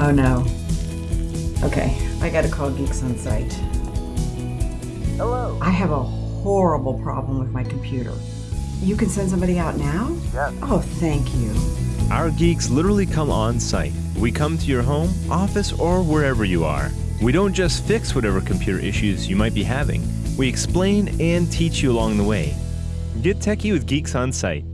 Oh no. Okay, I gotta call Geeks on Site. Hello. I have a horrible problem with my computer. You can send somebody out now? Yes. Oh, thank you. Our geeks literally come on site. We come to your home, office, or wherever you are. We don't just fix whatever computer issues you might be having, we explain and teach you along the way. Get techie with Geeks on Site.